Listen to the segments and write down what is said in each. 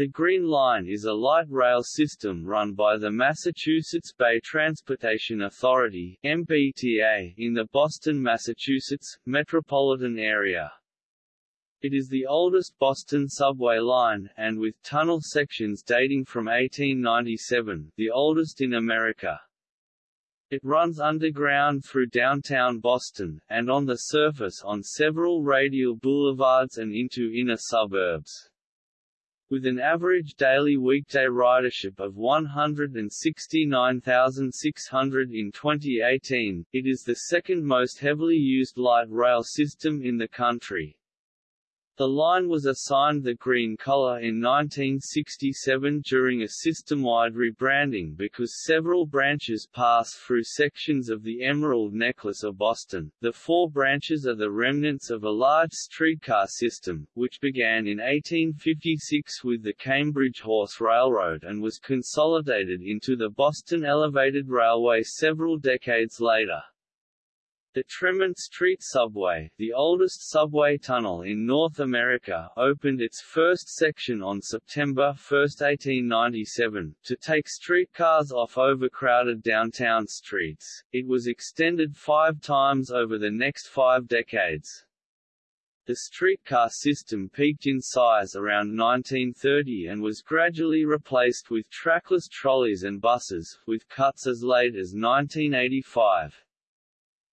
The Green Line is a light rail system run by the Massachusetts Bay Transportation Authority MBTA in the Boston, Massachusetts, metropolitan area. It is the oldest Boston subway line, and with tunnel sections dating from 1897, the oldest in America. It runs underground through downtown Boston, and on the surface on several radial boulevards and into inner suburbs. With an average daily weekday ridership of 169,600 in 2018, it is the second most heavily used light rail system in the country. The line was assigned the green color in 1967 during a system-wide rebranding because several branches pass through sections of the Emerald Necklace of Boston. The four branches are the remnants of a large streetcar system, which began in 1856 with the Cambridge Horse Railroad and was consolidated into the Boston Elevated Railway several decades later. The Tremont Street Subway, the oldest subway tunnel in North America, opened its first section on September 1, 1897, to take streetcars off overcrowded downtown streets. It was extended five times over the next five decades. The streetcar system peaked in size around 1930 and was gradually replaced with trackless trolleys and buses, with cuts as late as 1985.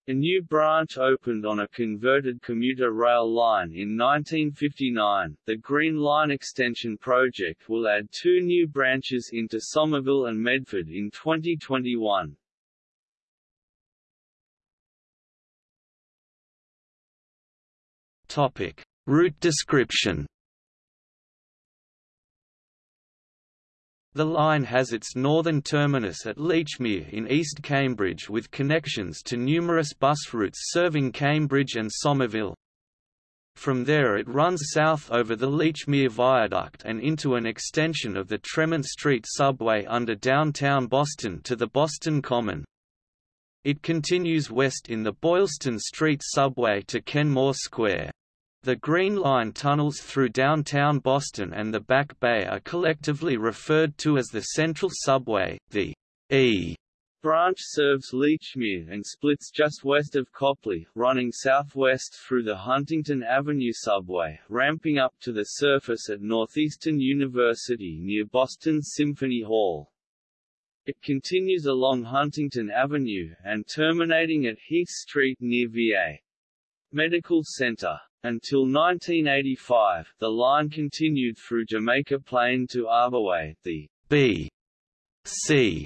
A new branch opened on a converted commuter rail line in 1959. The Green Line Extension project will add two new branches into Somerville and Medford in 2021. Topic: Route description. The line has its northern terminus at Lechmere in East Cambridge with connections to numerous bus routes serving Cambridge and Somerville. From there it runs south over the Lechmere Viaduct and into an extension of the Tremont Street subway under downtown Boston to the Boston Common. It continues west in the Boylston Street subway to Kenmore Square. The Green Line tunnels through downtown Boston and the Back Bay are collectively referred to as the Central Subway. The E branch serves Lechmere and splits just west of Copley, running southwest through the Huntington Avenue subway, ramping up to the surface at Northeastern University near Boston Symphony Hall. It continues along Huntington Avenue, and terminating at Heath Street near VA Medical Center. Until 1985, the line continued through Jamaica Plain to Arborway. The B, C,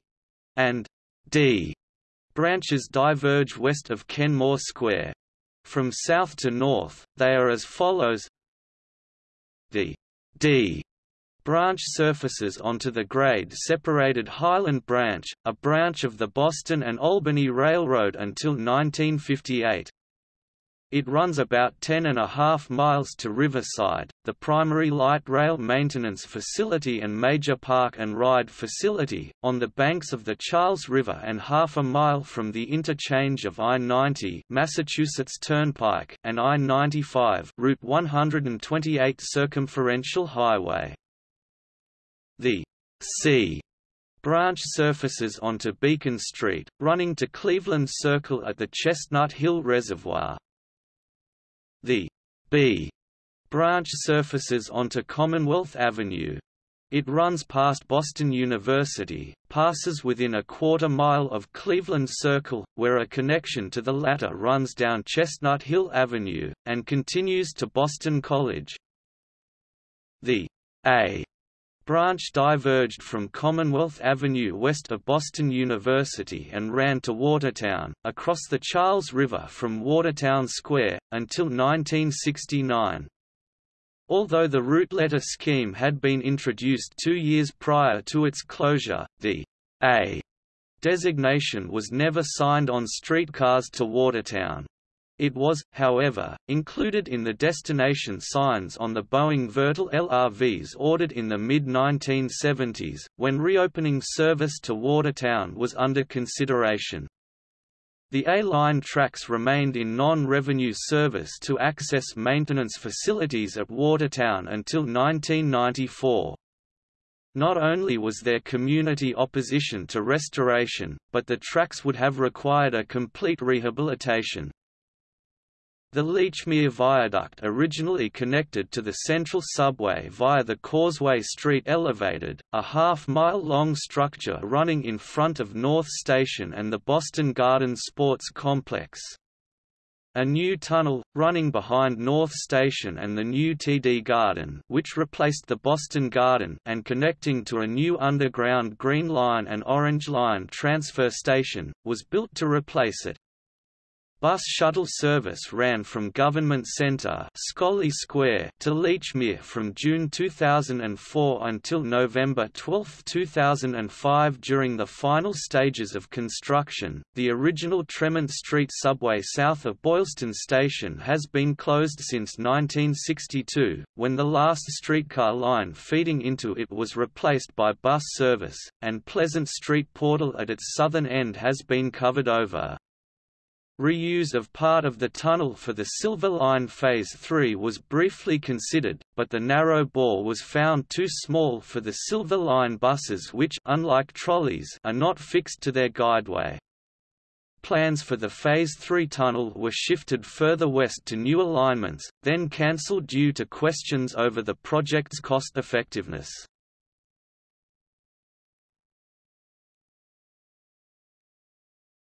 and D branches diverge west of Kenmore Square. From south to north, they are as follows The D branch surfaces onto the grade-separated Highland Branch, a branch of the Boston and Albany Railroad until 1958. It runs about 10 and a half miles to Riverside, the primary light rail maintenance facility and major park and ride facility, on the banks of the Charles River and half a mile from the interchange of I-90 Massachusetts Turnpike and I-95 Route 128 Circumferential Highway. The C branch surfaces onto Beacon Street, running to Cleveland Circle at the Chestnut Hill Reservoir. The B branch surfaces onto Commonwealth Avenue. It runs past Boston University, passes within a quarter mile of Cleveland Circle, where a connection to the latter runs down Chestnut Hill Avenue, and continues to Boston College. The A branch diverged from Commonwealth Avenue west of Boston University and ran to Watertown, across the Charles River from Watertown Square, until 1969. Although the route letter scheme had been introduced two years prior to its closure, the A designation was never signed on streetcars to Watertown. It was, however, included in the destination signs on the Boeing Vertol LRVs ordered in the mid-1970s, when reopening service to Watertown was under consideration. The A-line tracks remained in non-revenue service to access maintenance facilities at Watertown until 1994. Not only was there community opposition to restoration, but the tracks would have required a complete rehabilitation. The Lechmere Viaduct originally connected to the Central Subway via the Causeway Street Elevated, a half-mile-long structure running in front of North Station and the Boston Garden Sports Complex. A new tunnel, running behind North Station and the new TD Garden which replaced the Boston Garden and connecting to a new underground Green Line and Orange Line transfer station, was built to replace it. Bus shuttle service ran from Government Centre Square to Lechmere from June 2004 until November 12, 2005 during the final stages of construction. The original Tremont Street subway south of Boylston Station has been closed since 1962, when the last streetcar line feeding into it was replaced by bus service, and Pleasant Street portal at its southern end has been covered over. Reuse of part of the tunnel for the Silver Line Phase 3 was briefly considered, but the narrow bore was found too small for the Silver Line buses which unlike trolleys are not fixed to their guideway. Plans for the Phase 3 tunnel were shifted further west to new alignments, then cancelled due to questions over the project's cost-effectiveness.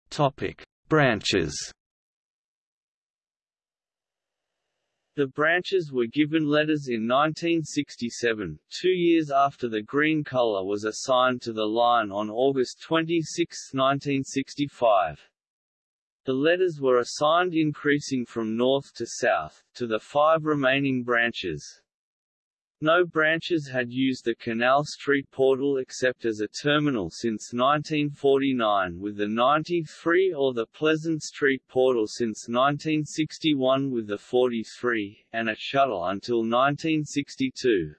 Topic: Branches The branches were given letters in 1967, two years after the green color was assigned to the line on August 26, 1965. The letters were assigned increasing from north to south, to the five remaining branches. No branches had used the Canal Street portal except as a terminal since 1949 with the 93 or the Pleasant Street portal since 1961 with the 43, and a shuttle until 1962.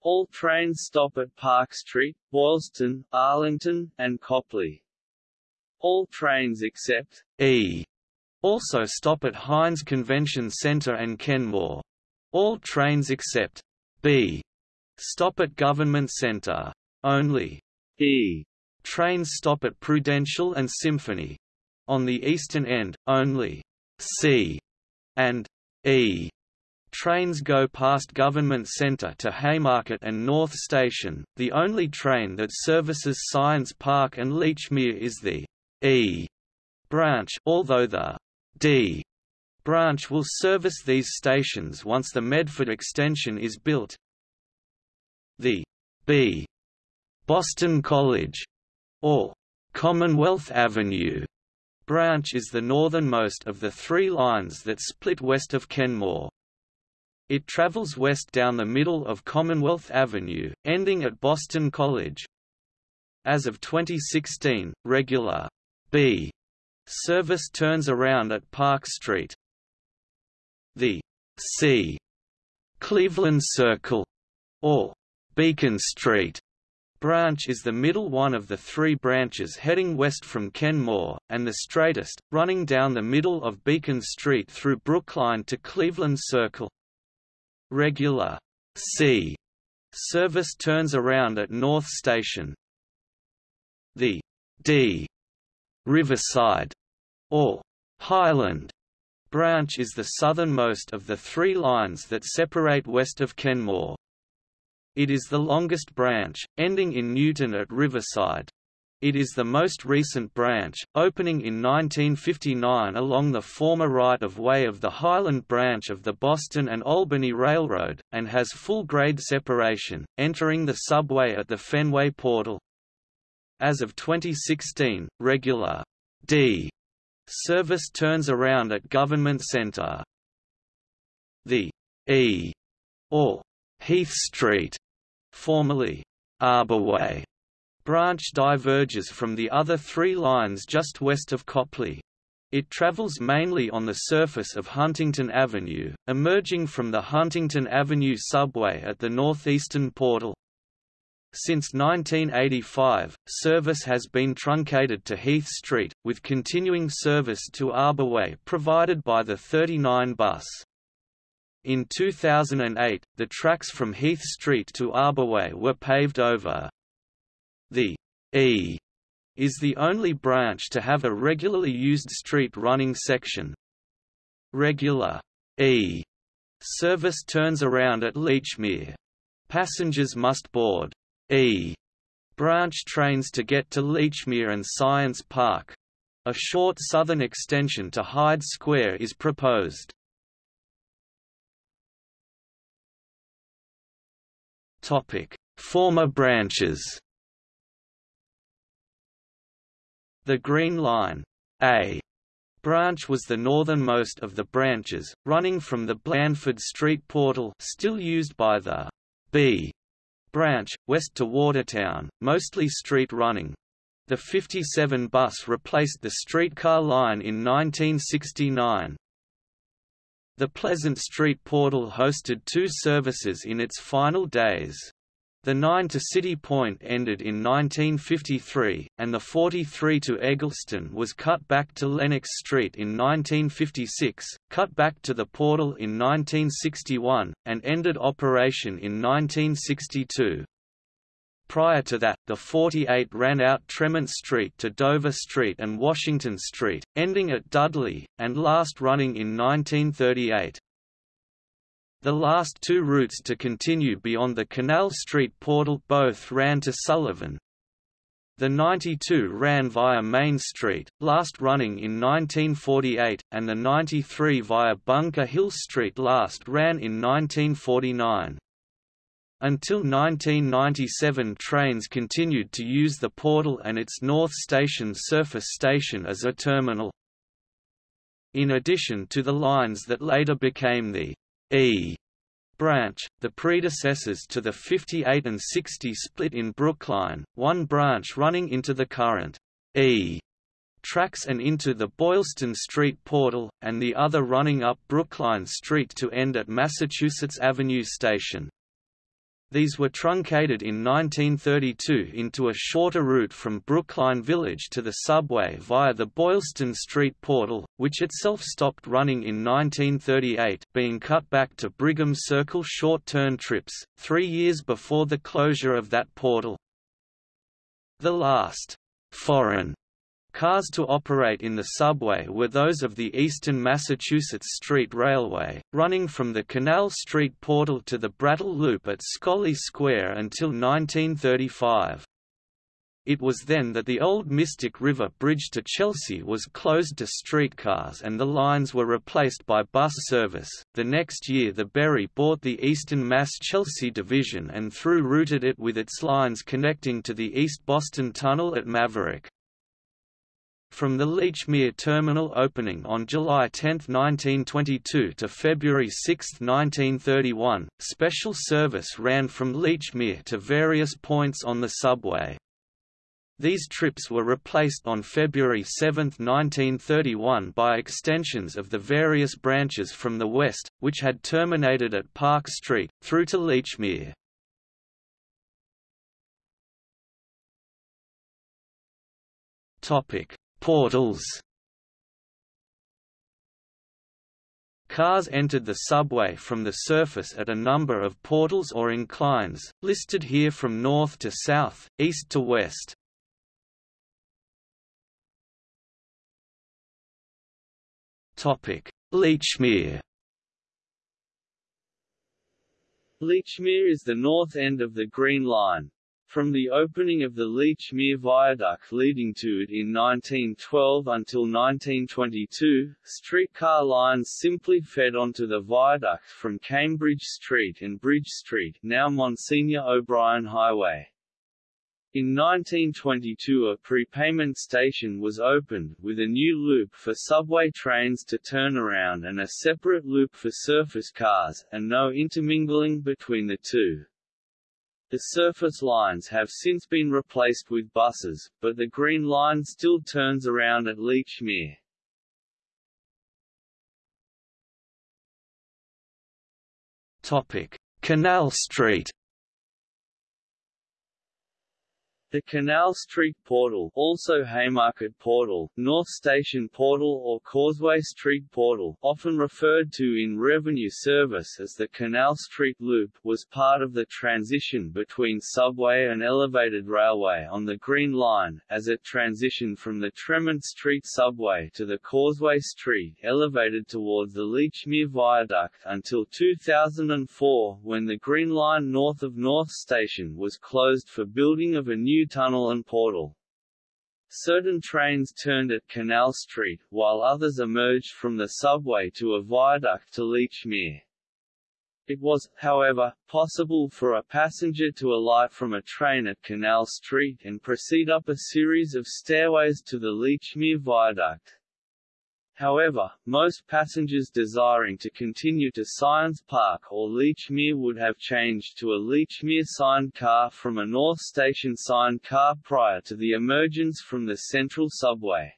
All trains stop at Park Street, Boylston, Arlington, and Copley. All trains except E also stop at Hynes Convention Center and Kenmore. All trains except B. Stop at Government Center. Only. E. Trains stop at Prudential and Symphony. On the eastern end, only C and E trains go past Government Center to Haymarket and North Station. The only train that services Science Park and Lechmere is the E branch, although the D branch will service these stations once the Medford extension is built. The B Boston College or Commonwealth Avenue branch is the northernmost of the three lines that split west of Kenmore. It travels west down the middle of Commonwealth Avenue, ending at Boston College. As of 2016, regular B service turns around at Park Street, the C. Cleveland Circle, or Beacon Street, branch is the middle one of the three branches heading west from Kenmore, and the straightest, running down the middle of Beacon Street through Brookline to Cleveland Circle. Regular C service turns around at North Station. The D Riverside or Highland branch is the southernmost of the three lines that separate west of Kenmore. It is the longest branch, ending in Newton at Riverside. It is the most recent branch, opening in 1959 along the former right-of-way of the Highland branch of the Boston and Albany Railroad, and has full-grade separation, entering the subway at the Fenway Portal. As of 2016, regular D Service turns around at Government Center. The E or Heath Street, formerly Arborway, branch diverges from the other three lines just west of Copley. It travels mainly on the surface of Huntington Avenue, emerging from the Huntington Avenue subway at the northeastern portal. Since 1985, service has been truncated to Heath Street, with continuing service to Arborway provided by the 39 bus. In 2008, the tracks from Heath Street to Arborway were paved over. The E is the only branch to have a regularly used street running section. Regular E service turns around at Lechmere. Passengers must board E. Branch trains to get to Lechmere and Science Park. A short southern extension to Hyde Square is proposed. Topic: Former branches The Green Line. A. Branch was the northernmost of the branches, running from the Blandford Street portal still used by the B branch, west to Watertown, mostly street running. The 57 bus replaced the streetcar line in 1969. The Pleasant Street portal hosted two services in its final days. The 9 to City Point ended in 1953, and the 43 to Egleston was cut back to Lenox Street in 1956, cut back to the portal in 1961, and ended operation in 1962. Prior to that, the 48 ran out Tremont Street to Dover Street and Washington Street, ending at Dudley, and last running in 1938. The last two routes to continue beyond the Canal Street portal both ran to Sullivan. The 92 ran via Main Street, last running in 1948, and the 93 via Bunker Hill Street last ran in 1949. Until 1997 trains continued to use the portal and its North Station surface station as a terminal. In addition to the lines that later became the E branch, the predecessors to the 58 and 60 split in Brookline, one branch running into the current E tracks and into the Boylston Street portal, and the other running up Brookline Street to end at Massachusetts Avenue Station. These were truncated in 1932 into a shorter route from Brookline Village to the subway via the Boylston Street portal, which itself stopped running in 1938 being cut back to Brigham Circle short-turn trips, three years before the closure of that portal. The last foreign Cars to operate in the subway were those of the Eastern Massachusetts Street Railway, running from the Canal Street portal to the Brattle Loop at Scollay Square until 1935. It was then that the old Mystic River Bridge to Chelsea was closed to streetcars and the lines were replaced by bus service. The next year, the Berry bought the Eastern Mass Chelsea division and through routed it with its lines connecting to the East Boston Tunnel at Maverick. From the Lechmere terminal opening on July 10, 1922 to February 6, 1931, special service ran from Lechmere to various points on the subway. These trips were replaced on February 7, 1931 by extensions of the various branches from the west, which had terminated at Park Street, through to Lechmere. Topic Portals. Cars entered the subway from the surface at a number of portals or inclines, listed here from north to south, east to west. Lechmere Lechmere is the north end of the Green Line, from the opening of the Lechmere Viaduct leading to it in 1912 until 1922, streetcar lines simply fed onto the viaduct from Cambridge Street and Bridge Street now Monsignor O'Brien Highway. In 1922 a prepayment station was opened, with a new loop for subway trains to turn around and a separate loop for surface cars, and no intermingling between the two. The surface lines have since been replaced with buses, but the Green Line still turns around at Lechmere. Topic: Canal Street. The Canal Street Portal also Haymarket Portal, North Station Portal or Causeway Street Portal often referred to in revenue service as the Canal Street Loop was part of the transition between subway and elevated railway on the Green Line, as it transitioned from the Tremont Street subway to the Causeway Street elevated towards the Lechmere Viaduct until 2004 when the Green Line north of North Station was closed for building of a new new tunnel and portal. Certain trains turned at Canal Street, while others emerged from the subway to a viaduct to Lechmere. It was, however, possible for a passenger to alight from a train at Canal Street and proceed up a series of stairways to the Lechmere Viaduct. However, most passengers desiring to continue to Science Park or Lechmere would have changed to a Lechmere signed car from a North Station signed car prior to the emergence from the Central Subway.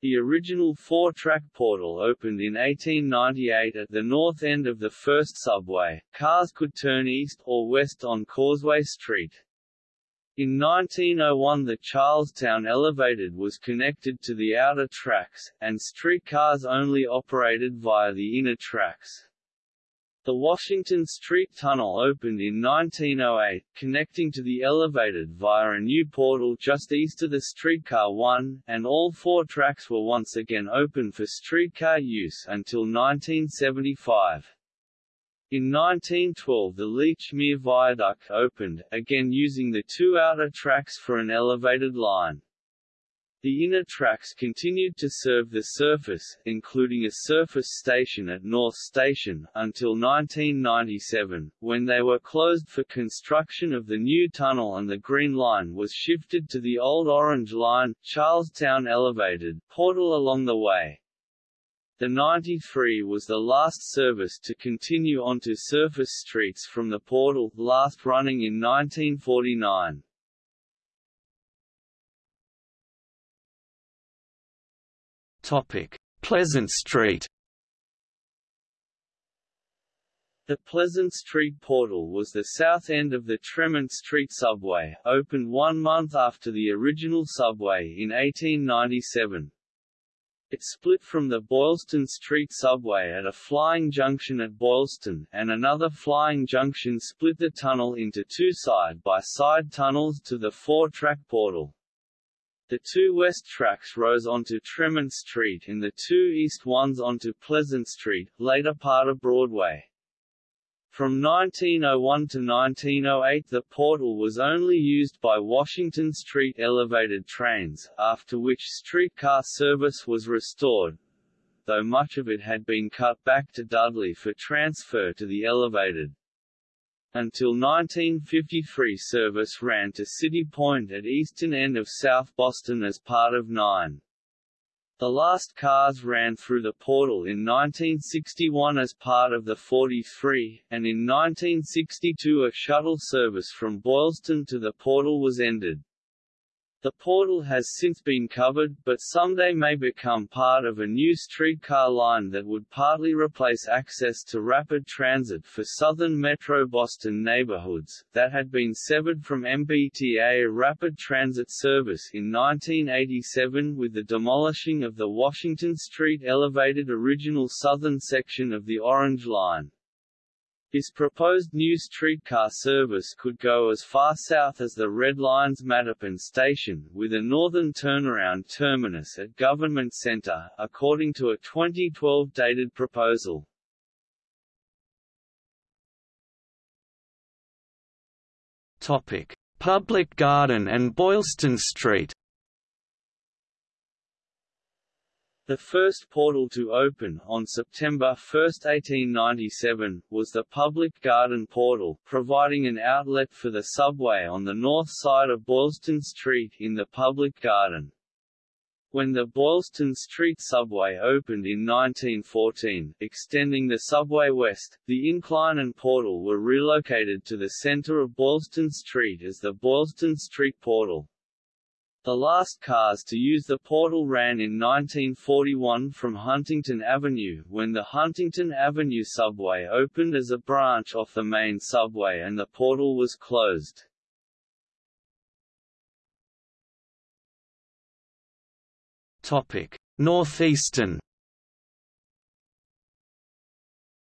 The original four-track portal opened in 1898 at the north end of the first subway. Cars could turn east or west on Causeway Street. In 1901 the Charlestown Elevated was connected to the outer tracks, and streetcars only operated via the inner tracks. The Washington Street Tunnel opened in 1908, connecting to the elevated via a new portal just east of the streetcar 1, and all four tracks were once again open for streetcar use until 1975. In 1912 the Lechmere Viaduct opened, again using the two outer tracks for an elevated line. The inner tracks continued to serve the surface, including a surface station at North Station, until 1997, when they were closed for construction of the new tunnel and the Green Line was shifted to the old Orange Line, Charlestown Elevated, portal along the way. The 93 was the last service to continue onto surface streets from the portal, last running in 1949. Topic: Pleasant Street. The Pleasant Street Portal was the south end of the Tremont Street subway, opened one month after the original subway in 1897. It split from the Boylston Street subway at a flying junction at Boylston, and another flying junction split the tunnel into two side-by-side -side tunnels to the four-track portal. The two west tracks rose onto Tremont Street and the two east ones onto Pleasant Street, later part of Broadway. From 1901 to 1908 the portal was only used by Washington Street elevated trains, after which streetcar service was restored, though much of it had been cut back to Dudley for transfer to the elevated. Until 1953 service ran to City Point at eastern end of South Boston as part of 9. The last cars ran through the portal in 1961 as part of the 43, and in 1962 a shuttle service from Boylston to the portal was ended. The portal has since been covered, but someday may become part of a new streetcar line that would partly replace access to rapid transit for southern Metro Boston neighborhoods, that had been severed from MBTA rapid transit service in 1987 with the demolishing of the Washington Street elevated original southern section of the Orange Line. His proposed new streetcar service could go as far south as the Red Line's Mattapan station, with a northern turnaround terminus at Government Center, according to a 2012 dated proposal. Topic: Public Garden and Boylston Street. The first portal to open, on September 1, 1897, was the Public Garden Portal, providing an outlet for the subway on the north side of Boylston Street in the Public Garden. When the Boylston Street subway opened in 1914, extending the subway west, the incline and portal were relocated to the center of Boylston Street as the Boylston Street Portal. The last cars to use the portal ran in 1941 from Huntington Avenue when the Huntington Avenue subway opened as a branch off the main subway and the portal was closed. Northeastern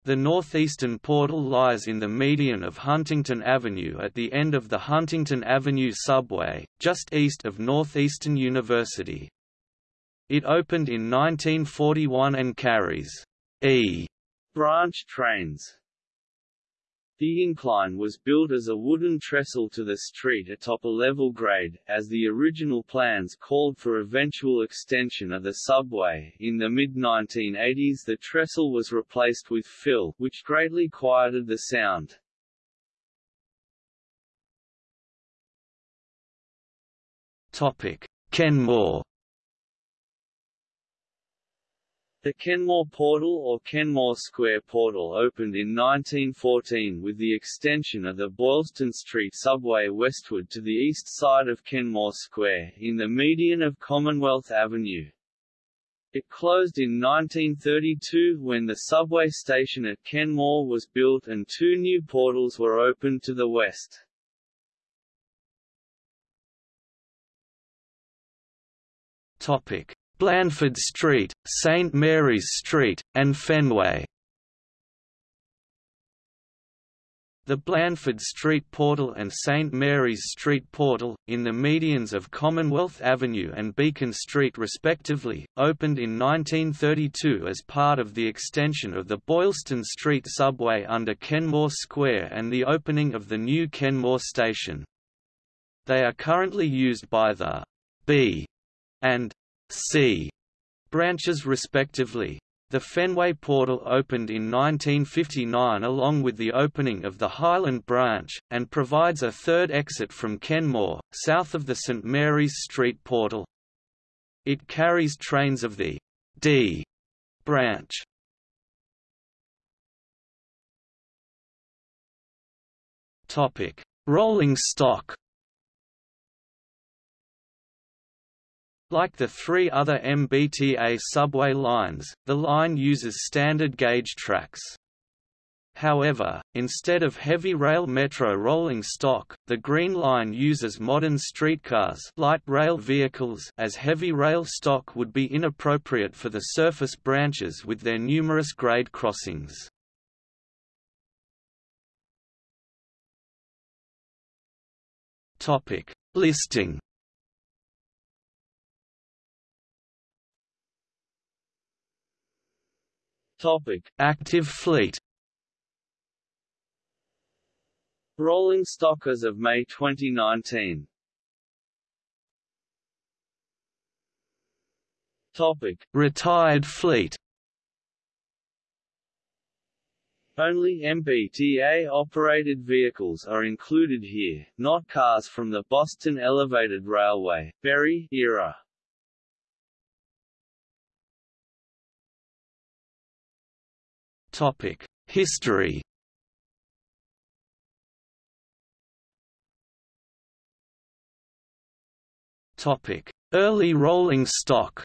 The northeastern portal lies in the median of Huntington Avenue at the end of the Huntington Avenue subway, just east of Northeastern University. It opened in 1941 and carries E branch trains. The incline was built as a wooden trestle to the street atop a level grade, as the original plans called for eventual extension of the subway. In the mid-1980s the trestle was replaced with fill, which greatly quieted the sound. Topic: Kenmore The Kenmore Portal or Kenmore Square Portal opened in 1914 with the extension of the Boylston Street subway westward to the east side of Kenmore Square, in the median of Commonwealth Avenue. It closed in 1932 when the subway station at Kenmore was built and two new portals were opened to the west. Topic: Blandford Street, St Mary's Street, and Fenway. The Blandford Street Portal and St Mary's Street Portal, in the medians of Commonwealth Avenue and Beacon Street respectively, opened in 1932 as part of the extension of the Boylston Street subway under Kenmore Square and the opening of the new Kenmore station. They are currently used by the B and C branches respectively. The Fenway Portal opened in 1959 along with the opening of the Highland branch, and provides a third exit from Kenmore, south of the St Mary's Street Portal. It carries trains of the D branch. Rolling stock Like the three other MBTA subway lines, the line uses standard gauge tracks. However, instead of heavy rail metro rolling stock, the Green Line uses modern streetcars light rail vehicles as heavy rail stock would be inappropriate for the surface branches with their numerous grade crossings. Listing Topic: Active fleet. Rolling stock as of May 2019. Topic: Retired fleet. Only MBTA-operated vehicles are included here, not cars from the Boston Elevated Railway, Berry era. Topic: History. Topic: Early rolling stock.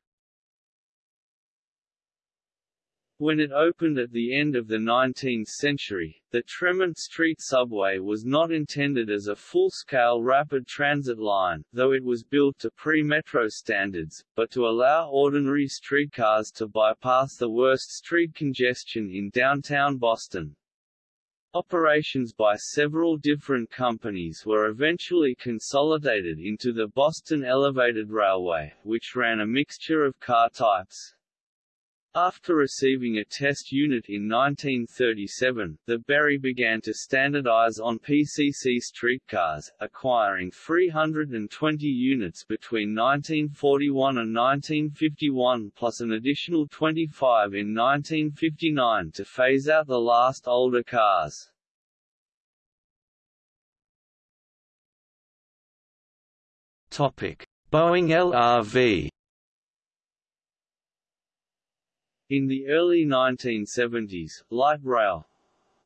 When it opened at the end of the 19th century, the Tremont Street subway was not intended as a full-scale rapid transit line, though it was built to pre-metro standards, but to allow ordinary streetcars to bypass the worst street congestion in downtown Boston. Operations by several different companies were eventually consolidated into the Boston Elevated Railway, which ran a mixture of car types. After receiving a test unit in 1937, the Berry began to standardize on PCC streetcars, acquiring 320 units between 1941 and 1951 plus an additional 25 in 1959 to phase out the last older cars. Boeing LRV In the early 1970s, light rail,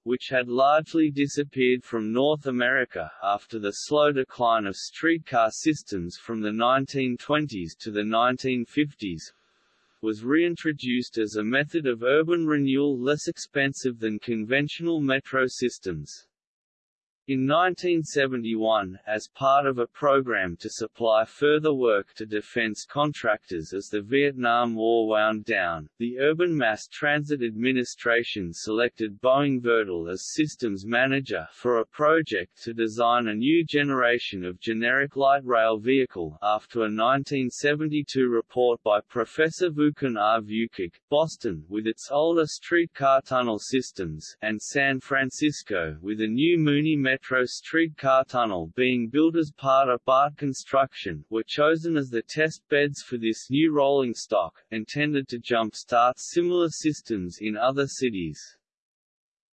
which had largely disappeared from North America after the slow decline of streetcar systems from the 1920s to the 1950s, was reintroduced as a method of urban renewal less expensive than conventional metro systems. In 1971, as part of a program to supply further work to defense contractors as the Vietnam War wound down, the Urban Mass Transit Administration selected Boeing Vertol as systems manager for a project to design a new generation of generic light rail vehicle after a 1972 report by Professor Vukan R. Vuchic, Boston with its older streetcar tunnel systems, and San Francisco with a new Muni Metro Metro streetcar tunnel being built as part of BART construction, were chosen as the test beds for this new rolling stock, intended to jump-start similar systems in other cities.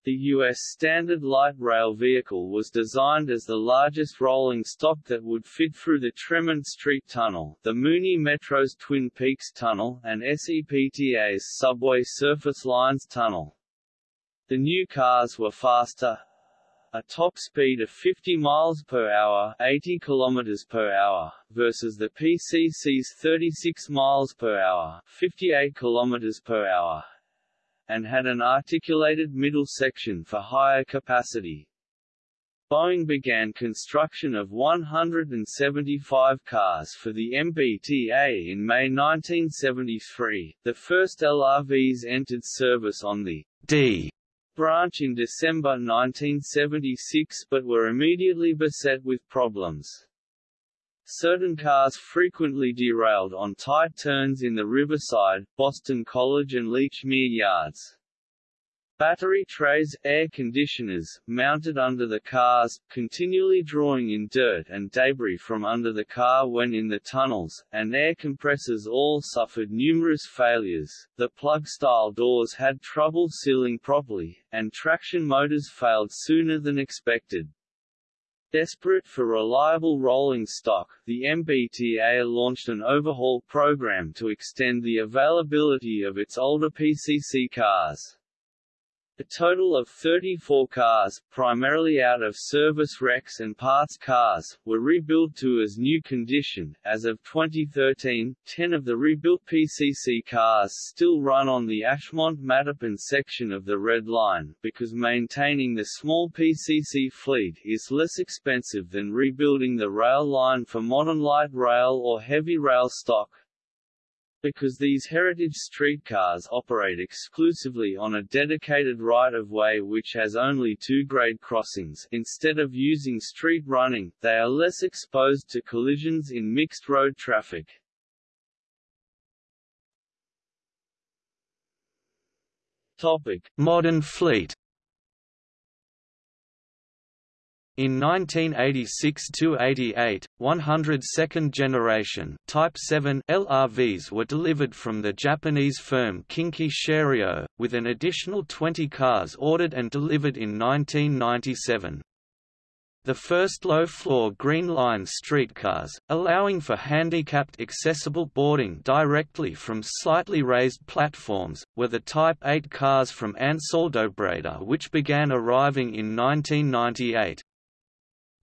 The U.S. Standard Light Rail vehicle was designed as the largest rolling stock that would fit through the Tremont Street Tunnel, the Muni Metro's Twin Peaks Tunnel, and SEPTA's Subway Surface Lines Tunnel. The new cars were faster, a top speed of 50 miles per hour, 80 kilometers per hour, versus the PCC's 36 miles per hour, 58 kilometers per hour, and had an articulated middle section for higher capacity. Boeing began construction of 175 cars for the MBTA in May 1973. The first LRVs entered service on the D branch in December 1976 but were immediately beset with problems. Certain cars frequently derailed on tight turns in the Riverside, Boston College and Lechmere yards. Battery trays, air conditioners, mounted under the cars, continually drawing in dirt and debris from under the car when in the tunnels, and air compressors all suffered numerous failures. The plug-style doors had trouble sealing properly, and traction motors failed sooner than expected. Desperate for reliable rolling stock, the MBTA launched an overhaul program to extend the availability of its older PCC cars. A total of 34 cars, primarily out of service wrecks and parts cars, were rebuilt to as new condition. As of 2013, 10 of the rebuilt PCC cars still run on the Ashmont-Mattapan section of the Red Line, because maintaining the small PCC fleet is less expensive than rebuilding the rail line for modern light rail or heavy rail stock. Because these heritage streetcars operate exclusively on a dedicated right-of-way which has only two grade crossings instead of using street running, they are less exposed to collisions in mixed road traffic. Topic: Modern fleet In 1986–88, 102nd generation Type 7 LRVs were delivered from the Japanese firm Kinki Sharyo, with an additional 20 cars ordered and delivered in 1997. The first low-floor Green Line streetcars, allowing for handicapped accessible boarding directly from slightly raised platforms, were the Type 8 cars from Ansaldobreda which began arriving in 1998.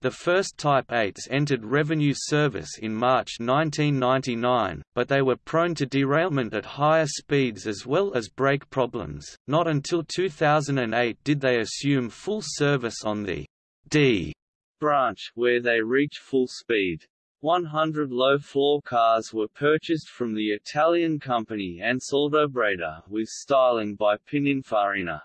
The first Type 8s entered revenue service in March 1999, but they were prone to derailment at higher speeds as well as brake problems. Not until 2008 did they assume full service on the D branch, where they reach full speed. 100 low-floor cars were purchased from the Italian company Ansaldobreda, with styling by Pininfarina.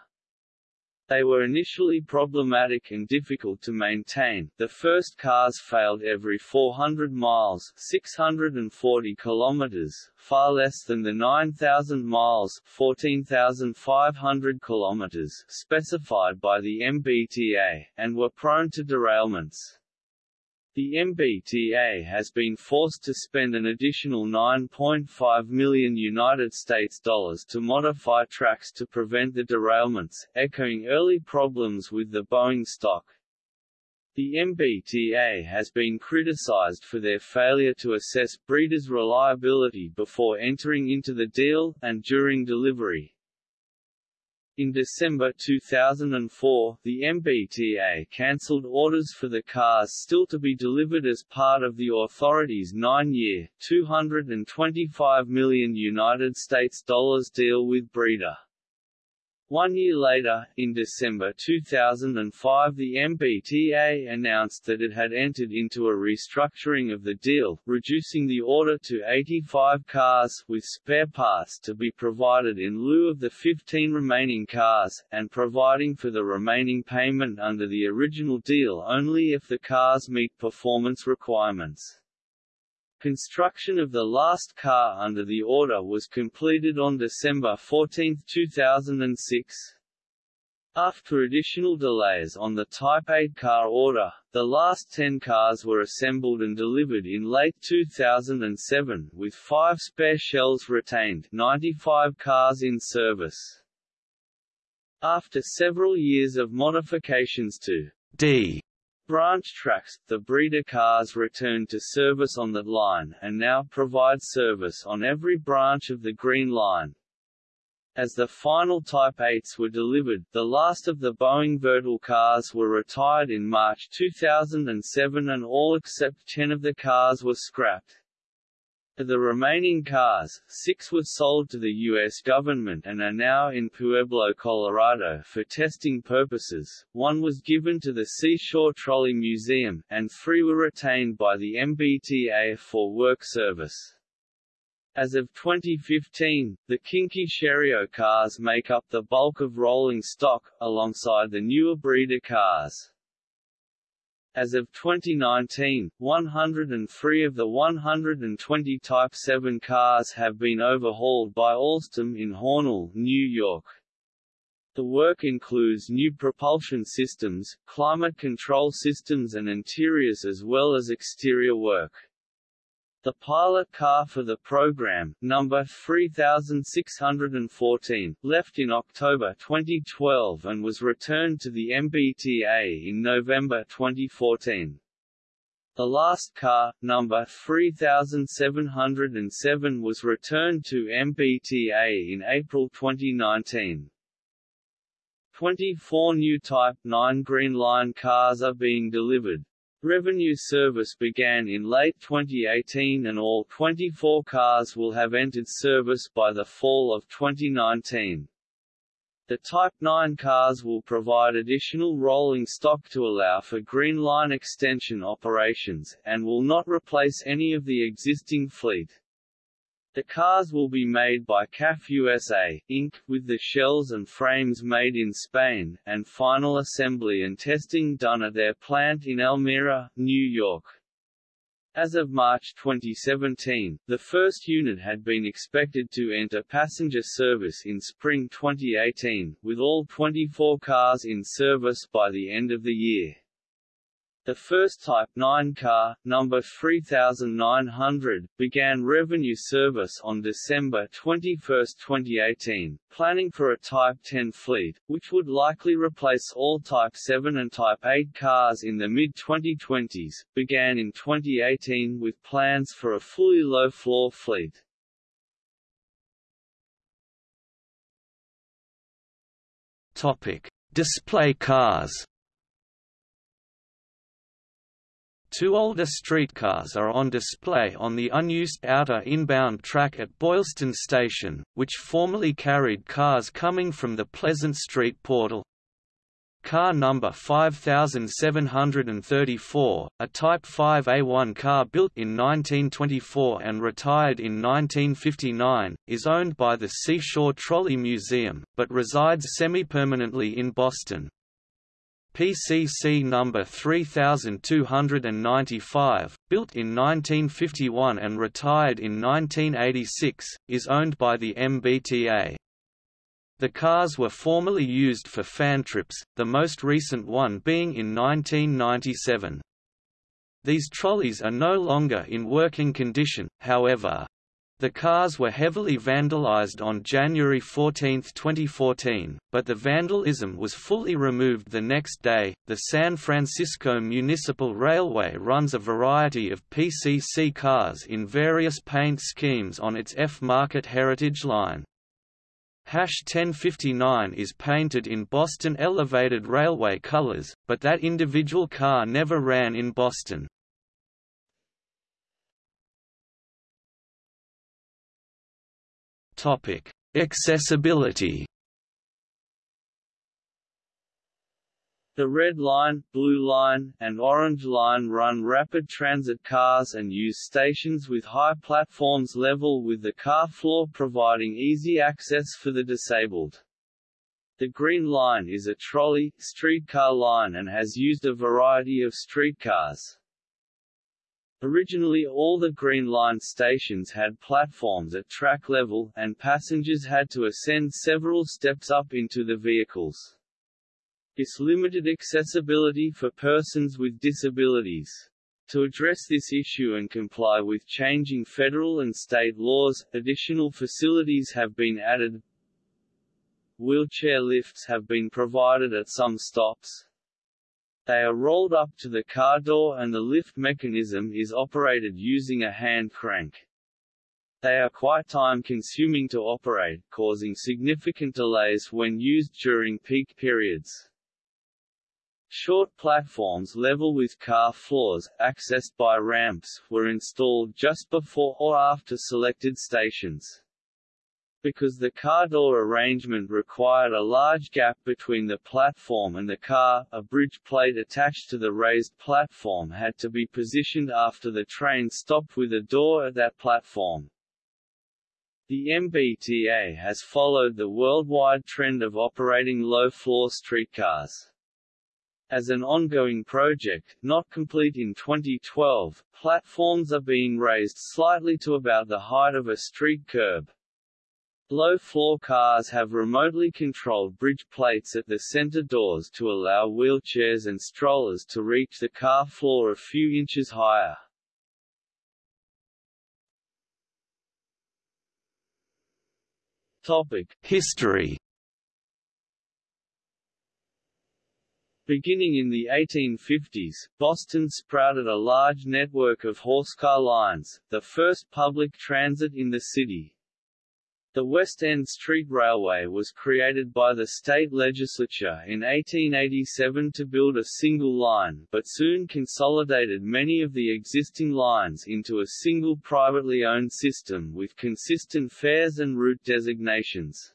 They were initially problematic and difficult to maintain. The first cars failed every 400 miles, 640 kilometers, far less than the 9000 miles, 14500 kilometers specified by the MBTA, and were prone to derailments. The MBTA has been forced to spend an additional 9.5 million United States dollars to modify tracks to prevent the derailments, echoing early problems with the Boeing stock. The MBTA has been criticized for their failure to assess Breda's reliability before entering into the deal, and during delivery. In December 2004, the MBTA cancelled orders for the cars still to be delivered as part of the authority's nine-year, 225 million United States dollars deal with Breda. One year later, in December 2005 the MBTA announced that it had entered into a restructuring of the deal, reducing the order to 85 cars, with spare parts to be provided in lieu of the 15 remaining cars, and providing for the remaining payment under the original deal only if the cars meet performance requirements. Construction of the last car under the order was completed on December 14, 2006. After additional delays on the Type 8 car order, the last 10 cars were assembled and delivered in late 2007, with five spare shells retained 95 cars in service. After several years of modifications to D branch tracks, the Breda cars returned to service on that line, and now provide service on every branch of the Green Line. As the final Type 8s were delivered, the last of the Boeing Vertol cars were retired in March 2007 and all except 10 of the cars were scrapped. Of the remaining cars, six were sold to the U.S. government and are now in Pueblo, Colorado for testing purposes, one was given to the Seashore Trolley Museum, and three were retained by the MBTA for work service. As of 2015, the Kinki Sharyo cars make up the bulk of rolling stock, alongside the newer Breda cars. As of 2019, 103 of the 120 Type 7 cars have been overhauled by Alstom in Hornell, New York. The work includes new propulsion systems, climate control systems and interiors as well as exterior work. The pilot car for the program, number 3614, left in October 2012 and was returned to the MBTA in November 2014. The last car, number 3707 was returned to MBTA in April 2019. 24 new Type 9 Green Line cars are being delivered, Revenue service began in late 2018 and all 24 cars will have entered service by the fall of 2019. The Type 9 cars will provide additional rolling stock to allow for Green Line extension operations, and will not replace any of the existing fleet. The cars will be made by CAF USA, Inc., with the shells and frames made in Spain, and final assembly and testing done at their plant in Elmira, New York. As of March 2017, the first unit had been expected to enter passenger service in spring 2018, with all 24 cars in service by the end of the year. The first Type 9 car, number 3900, began revenue service on December 21, 2018, planning for a Type 10 fleet, which would likely replace all Type 7 and Type 8 cars in the mid-2020s, began in 2018 with plans for a fully low-floor fleet. Topic: Display cars. Two older streetcars are on display on the unused outer inbound track at Boylston Station, which formerly carried cars coming from the Pleasant Street portal. Car number 5734, a Type 5A1 car built in 1924 and retired in 1959, is owned by the Seashore Trolley Museum, but resides semi-permanently in Boston. PCC number 3295, built in 1951 and retired in 1986, is owned by the MBTA. The cars were formerly used for fan trips, the most recent one being in 1997. These trolleys are no longer in working condition, however. The cars were heavily vandalized on January 14, 2014, but the vandalism was fully removed the next day. The San Francisco Municipal Railway runs a variety of PCC cars in various paint schemes on its F-Market Heritage Line. Hash 1059 is painted in Boston Elevated Railway colors, but that individual car never ran in Boston. Topic: Accessibility. The Red Line, Blue Line, and Orange Line run rapid transit cars and use stations with high platforms level with the car floor providing easy access for the disabled. The Green Line is a trolley, streetcar line and has used a variety of streetcars. Originally all the Green Line stations had platforms at track level, and passengers had to ascend several steps up into the vehicles. This limited accessibility for persons with disabilities. To address this issue and comply with changing federal and state laws, additional facilities have been added. Wheelchair lifts have been provided at some stops. They are rolled up to the car door and the lift mechanism is operated using a hand crank. They are quite time-consuming to operate, causing significant delays when used during peak periods. Short platforms level with car floors, accessed by ramps, were installed just before or after selected stations. Because the car door arrangement required a large gap between the platform and the car, a bridge plate attached to the raised platform had to be positioned after the train stopped with a door at that platform. The MBTA has followed the worldwide trend of operating low-floor streetcars. As an ongoing project, not complete in 2012, platforms are being raised slightly to about the height of a street curb. Low-floor cars have remotely controlled bridge plates at the center doors to allow wheelchairs and strollers to reach the car floor a few inches higher. Topic: History Beginning in the 1850s, Boston sprouted a large network of horsecar lines, the first public transit in the city. The West End Street Railway was created by the state legislature in 1887 to build a single line, but soon consolidated many of the existing lines into a single privately owned system with consistent fares and route designations.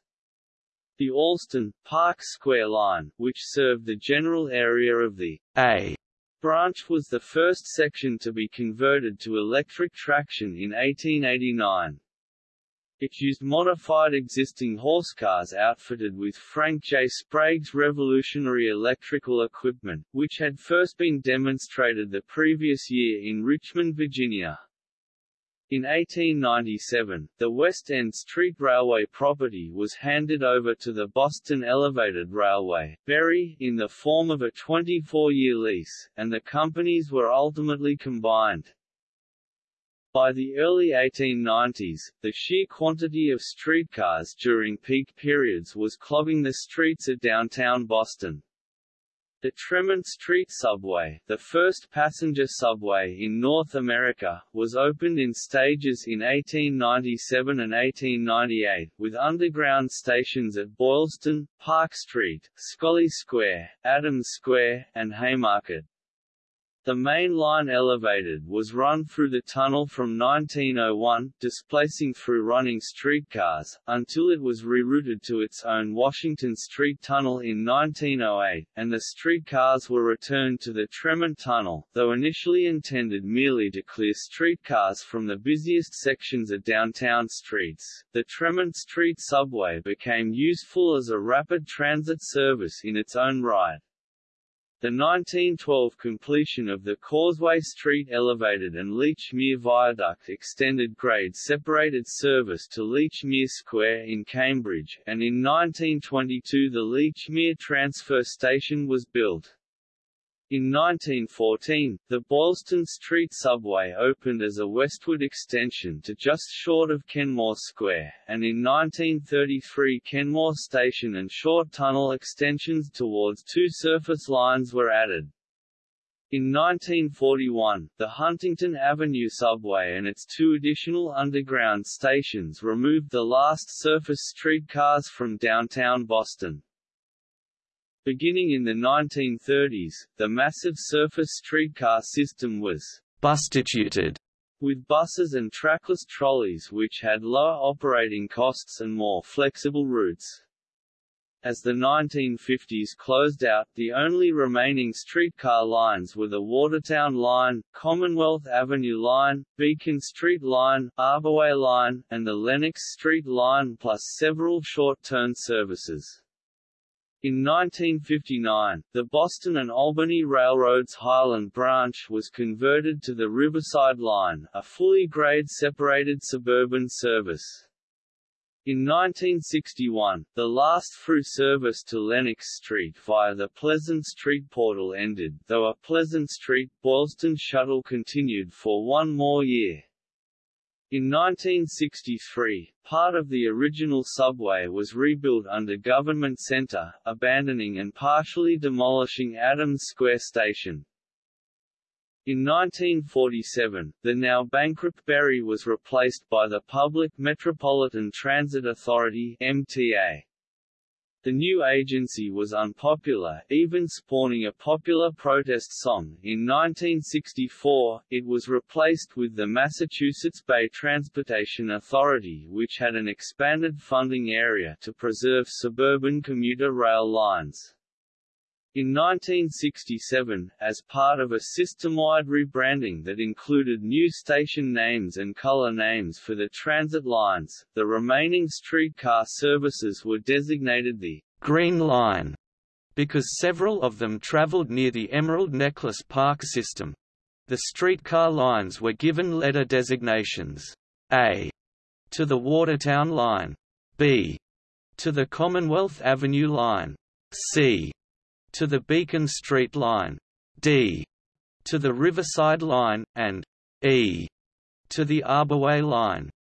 The Allston, Park Square Line, which served the general area of the A branch was the first section to be converted to electric traction in 1889. It used modified existing horsecars outfitted with Frank J. Sprague's revolutionary electrical equipment, which had first been demonstrated the previous year in Richmond, Virginia. In 1897, the West End Street Railway property was handed over to the Boston Elevated Railway BERy, in the form of a 24-year lease, and the companies were ultimately combined. By the early 1890s, the sheer quantity of streetcars during peak periods was clogging the streets of downtown Boston. The Tremont Street Subway, the first passenger subway in North America, was opened in stages in 1897 and 1898, with underground stations at Boylston, Park Street, Scollay Square, Adams Square, and Haymarket. The main line elevated was run through the tunnel from 1901, displacing through running streetcars, until it was rerouted to its own Washington Street Tunnel in 1908, and the streetcars were returned to the Tremont Tunnel, though initially intended merely to clear streetcars from the busiest sections of downtown streets. The Tremont Street subway became useful as a rapid transit service in its own right. The 1912 completion of the Causeway Street Elevated and Lechmere Viaduct extended grade-separated service to Lechmere Square in Cambridge, and in 1922 the Lechmere Transfer Station was built. In 1914, the Boylston Street subway opened as a westward extension to just short of Kenmore Square, and in 1933 Kenmore Station and short tunnel extensions towards two surface lines were added. In 1941, the Huntington Avenue subway and its two additional underground stations removed the last surface streetcars from downtown Boston. Beginning in the 1930s, the massive surface streetcar system was bustituted with buses and trackless trolleys which had lower operating costs and more flexible routes. As the 1950s closed out, the only remaining streetcar lines were the Watertown Line, Commonwealth Avenue Line, Beacon Street Line, Arborway Line, and the Lenox Street Line plus several short-turn services. In 1959, the Boston and Albany Railroad's Highland Branch was converted to the Riverside Line, a fully grade-separated suburban service. In 1961, the last through service to Lenox Street via the Pleasant Street portal ended, though a Pleasant Street Boylston shuttle continued for one more year. In 1963, part of the original subway was rebuilt under Government Center, abandoning and partially demolishing Adams Square Station. In 1947, the now bankrupt BERy was replaced by the Public Metropolitan Transit Authority MTA. The new agency was unpopular, even spawning a popular protest song. In 1964, it was replaced with the Massachusetts Bay Transportation Authority which had an expanded funding area to preserve suburban commuter rail lines. In 1967, as part of a system-wide rebranding that included new station names and color names for the transit lines, the remaining streetcar services were designated the Green Line because several of them traveled near the Emerald Necklace Park system. The streetcar lines were given letter designations A to the Watertown Line, B to the Commonwealth Avenue Line, C to the Beacon Street Line, D to the Riverside Line, and E to the Arborway Line.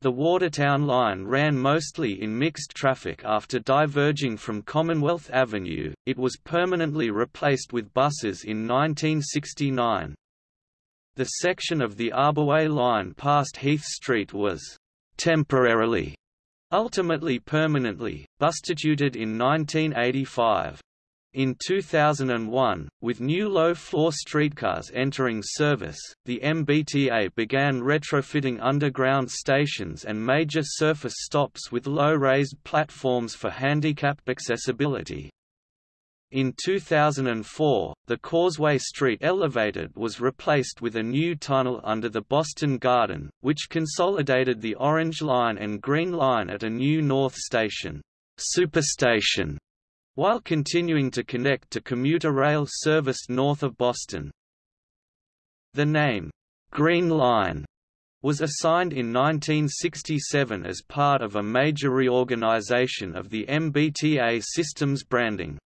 The Watertown Line ran mostly in mixed traffic after diverging from Commonwealth Avenue, it was permanently replaced with buses in 1969. The section of the Arborway Line past Heath Street was «temporarily» ultimately permanently, bustituted in 1985. In 2001, with new low-floor streetcars entering service, the MBTA began retrofitting underground stations and major surface stops with low-raised platforms for handicap accessibility. In 2004, the Causeway Street Elevated was replaced with a new tunnel under the Boston Garden, which consolidated the Orange Line and Green Line at a new North Station, Superstation, while continuing to connect to commuter rail service north of Boston. The name, Green Line, was assigned in 1967 as part of a major reorganization of the MBTA system's branding.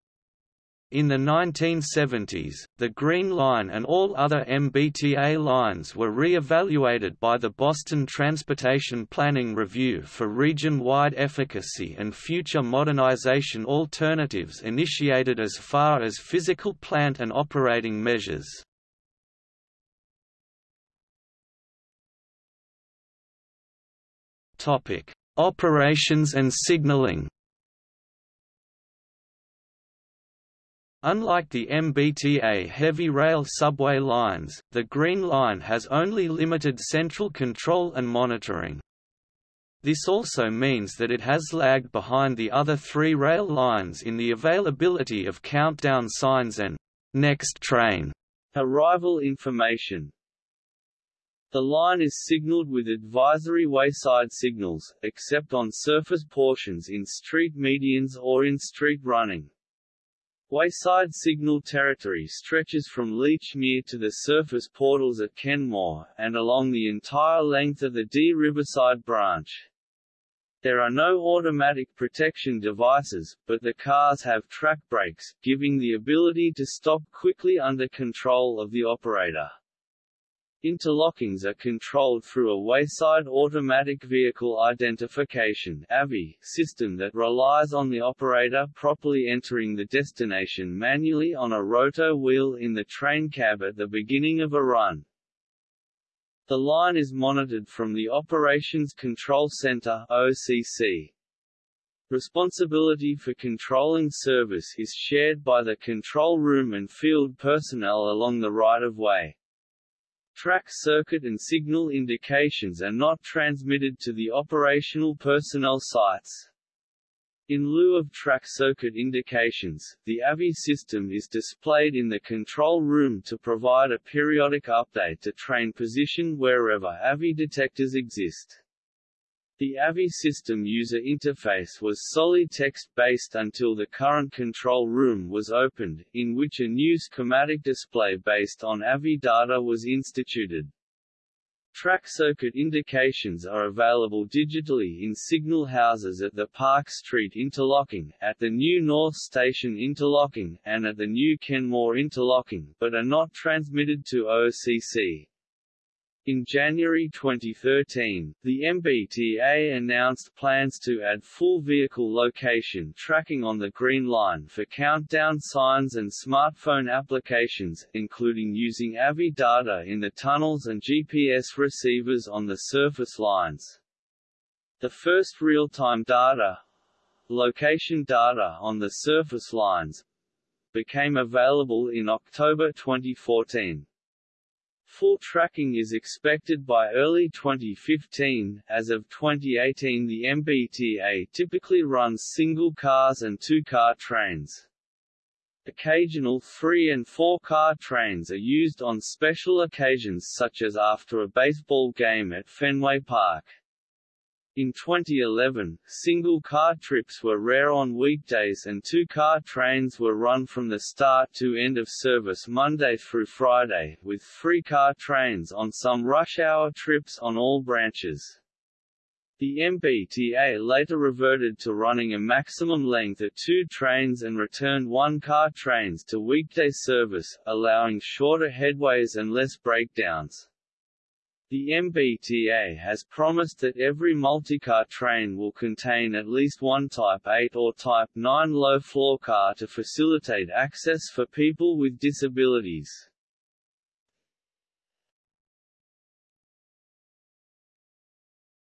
In the 1970s, the Green Line and all other MBTA lines were re-evaluated by the Boston Transportation Planning Review for region-wide efficacy and future modernization alternatives initiated as far as physical plant and operating measures. Operations and signaling Unlike the MBTA heavy rail subway lines, the Green Line has only limited central control and monitoring. This also means that it has lagged behind the other three rail lines in the availability of countdown signs and next train arrival information. The line is signaled with advisory wayside signals, except on surface portions in street medians or in street running. Wayside signal territory stretches from Lechmere to the surface portals at Kenmore, and along the entire length of the D Riverside branch. There are no automatic protection devices, but the cars have track brakes, giving the ability to stop quickly under control of the operator. Interlockings are controlled through a wayside automatic vehicle identification (AVI) system that relies on the operator properly entering the destination manually on a rotor wheel in the train cab at the beginning of a run. The line is monitored from the Operations Control Center (OCC). Responsibility for controlling service is shared by the control room and field personnel along the right-of-way. Track circuit and signal indications are not transmitted to the operational personnel sites. In lieu of track circuit indications, the AVI system is displayed in the control room to provide a periodic update to train position wherever AVI detectors exist. The AVI system user interface was solely text-based until the current control room was opened, in which a new schematic display based on AVI data was instituted. Track circuit indications are available digitally in signal houses at the Park Street Interlocking, at the new North Station Interlocking, and at the new Kenmore Interlocking, but are not transmitted to OCC. In January 2013, the MBTA announced plans to add full vehicle location tracking on the Green Line for countdown signs and smartphone applications, including using AVI data in the tunnels and GPS receivers on the surface lines. The first real-time data location data on the surface lines became available in October 2014. Full tracking is expected by early 2015. As of 2018, the MBTA typically runs single cars and two-car trains. Occasional three- and four-car trains are used on special occasions such as after a baseball game at Fenway Park. In 2011, single-car trips were rare on weekdays and two-car trains were run from the start to end of service Monday through Friday, with three-car trains on some rush-hour trips on all branches. The MBTA later reverted to running a maximum length of two trains and returned one-car trains to weekday service, allowing shorter headways and less breakdowns. The MBTA has promised that every multicar train will contain at least one Type 8 or Type 9 low-floor car to facilitate access for people with disabilities.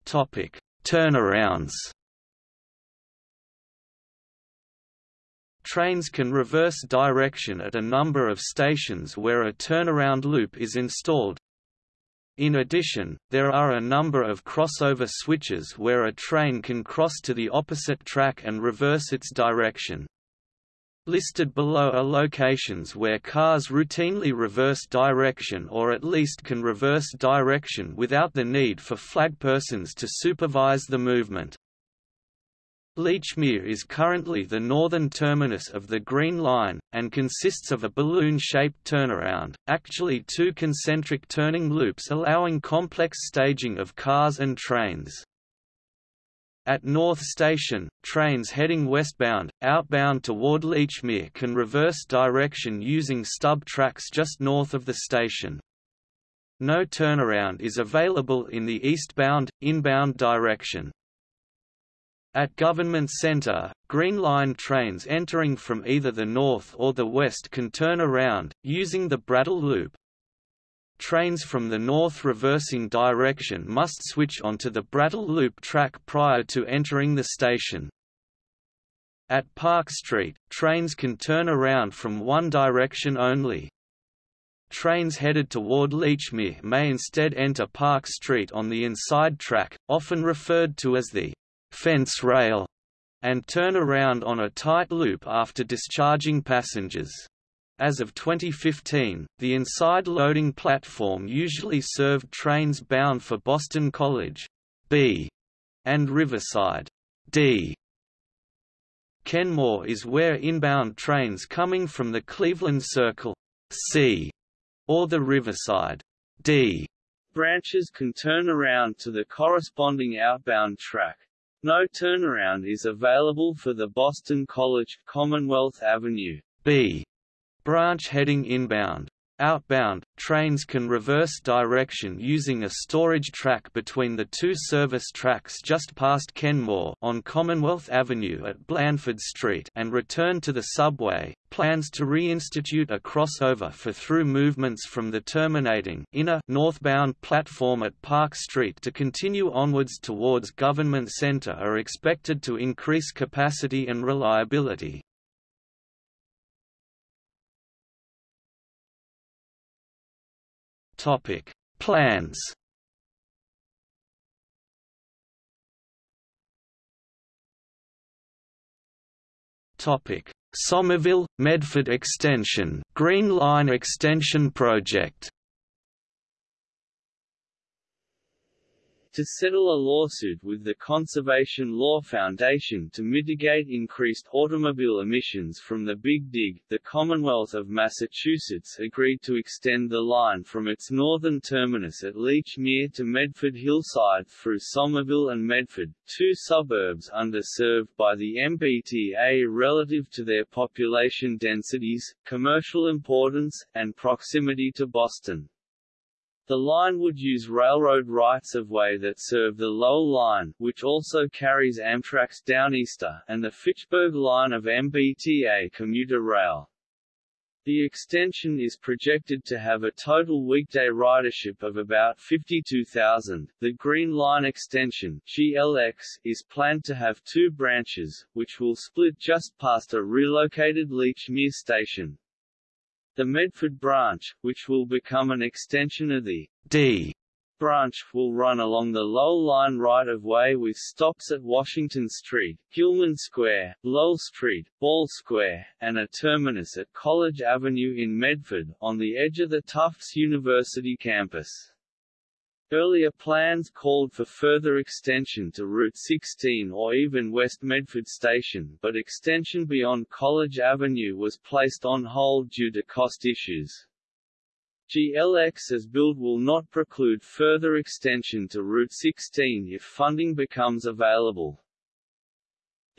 Topic: Turnarounds. Trains can reverse direction at a number of stations where a turnaround loop is installed, in addition, there are a number of crossover switches where a train can cross to the opposite track and reverse its direction. Listed below are locations where cars routinely reverse direction or at least can reverse direction without the need for flagpersons to supervise the movement. Lechmere is currently the northern terminus of the Green Line, and consists of a balloon-shaped turnaround, actually two concentric turning loops allowing complex staging of cars and trains. At North Station, trains heading westbound, outbound toward Lechmere can reverse direction using stub tracks just north of the station. No turnaround is available in the eastbound, inbound direction. At Government Centre, Green Line trains entering from either the north or the west can turn around, using the Brattle Loop. Trains from the north reversing direction must switch onto the Brattle Loop track prior to entering the station. At Park Street, trains can turn around from one direction only. Trains headed toward Lechmere may instead enter Park Street on the inside track, often referred to as the fence rail, and turn around on a tight loop after discharging passengers. As of 2015, the inside loading platform usually served trains bound for Boston College B and Riverside D. Kenmore is where inbound trains coming from the Cleveland Circle C or the Riverside D branches can turn around to the corresponding outbound track, no turnaround is available for the Boston College Commonwealth Avenue B branch heading inbound. Outbound, trains can reverse direction using a storage track between the two service tracks just past Kenmore on Commonwealth Avenue at Blandford Street and return to the subway. Plans to reinstitute a crossover for through movements from the terminating inner northbound platform at Park Street to continue onwards towards Government Centre are expected to increase capacity and reliability. Topic: Plans. Topic: Somerville Medford Extension, Green Line Extension Project. To settle a lawsuit with the Conservation Law Foundation to mitigate increased automobile emissions from the Big Dig, the Commonwealth of Massachusetts agreed to extend the line from its northern terminus at Lechmere to Medford Hillside through Somerville and Medford, two suburbs underserved by the MBTA relative to their population densities, commercial importance, and proximity to Boston. The line would use railroad rights-of-way that serve the Lowell Line which also carries Amtrak's Downeaster and the Fitchburg Line of MBTA commuter rail. The extension is projected to have a total weekday ridership of about 52,000. The Green Line extension (GLX) is planned to have two branches, which will split just past a relocated Lechmere station. The Medford branch, which will become an extension of the D branch, will run along the Lowell Line right-of-way with stops at Washington Street, Gilman Square, Lowell Street, Ball Square, and a terminus at College Avenue in Medford, on the edge of the Tufts University campus. Earlier plans called for further extension to Route 16 or even West Medford Station but extension beyond College Avenue was placed on hold due to cost issues. GLX as built will not preclude further extension to Route 16 if funding becomes available.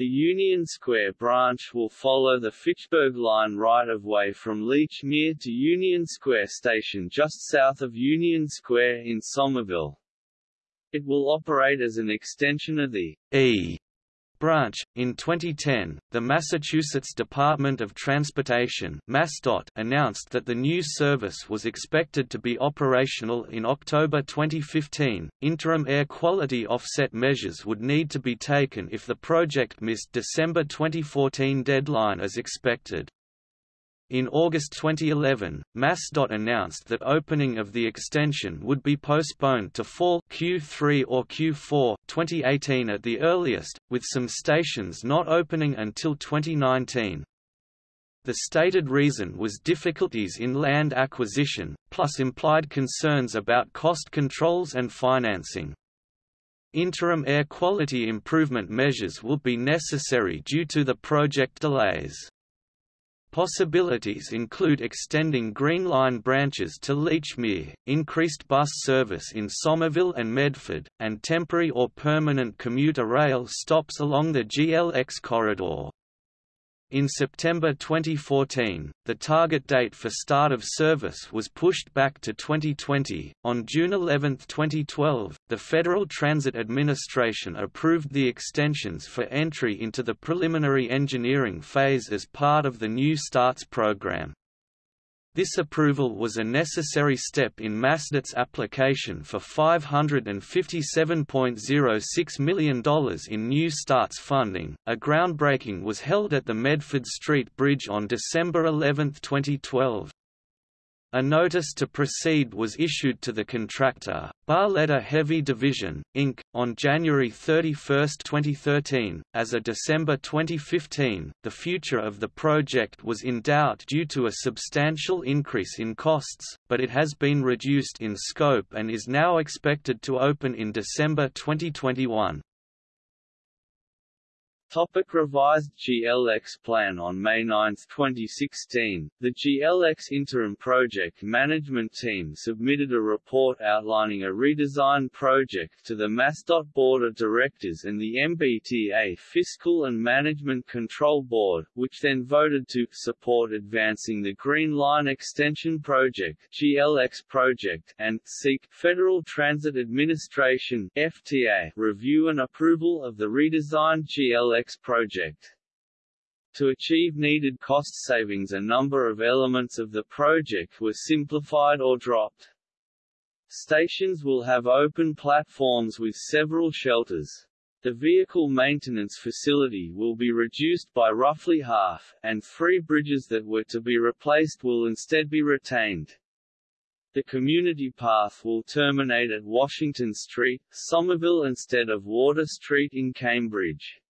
The Union Square branch will follow the Fitchburg Line right-of-way from Lechmere to Union Square Station just south of Union Square in Somerville. It will operate as an extension of the E branch. In 2010, the Massachusetts Department of Transportation (MassDOT) announced that the new service was expected to be operational in October 2015. Interim air quality offset measures would need to be taken if the project missed December 2014 deadline as expected. In August 2011, MassDOT announced that opening of the extension would be postponed to fall Q3 or Q4 2018 at the earliest, with some stations not opening until 2019. The stated reason was difficulties in land acquisition, plus implied concerns about cost controls and financing. Interim air quality improvement measures will be necessary due to the project delays. Possibilities include extending Green Line branches to Lechmere, increased bus service in Somerville and Medford, and temporary or permanent commuter rail stops along the GLX corridor. In September 2014, the target date for start of service was pushed back to 2020. On June 11, 2012, the Federal Transit Administration approved the extensions for entry into the preliminary engineering phase as part of the New Starts program. This approval was a necessary step in MassDOT's application for $557.06 million in New Starts funding. A groundbreaking was held at the Medford Street Bridge on December 11, 2012. A notice to proceed was issued to the contractor, Barletta Heavy Division, Inc., on January 31, 2013. As of December 2015, the future of the project was in doubt due to a substantial increase in costs, but it has been reduced in scope and is now expected to open in December 2021. Topic revised GLX plan On May 9, 2016, the GLX Interim Project Management Team submitted a report outlining a redesign project to the MassDOT Board of Directors and the MBTA Fiscal and Management Control Board, which then voted to support advancing the Green Line Extension Project GLX project and seek Federal Transit Administration FTA review and approval of the redesigned GLX project. To achieve needed cost savings a number of elements of the project were simplified or dropped. Stations will have open platforms with several shelters. The vehicle maintenance facility will be reduced by roughly half, and three bridges that were to be replaced will instead be retained. The community path will terminate at Washington Street, Somerville instead of Water Street in Cambridge.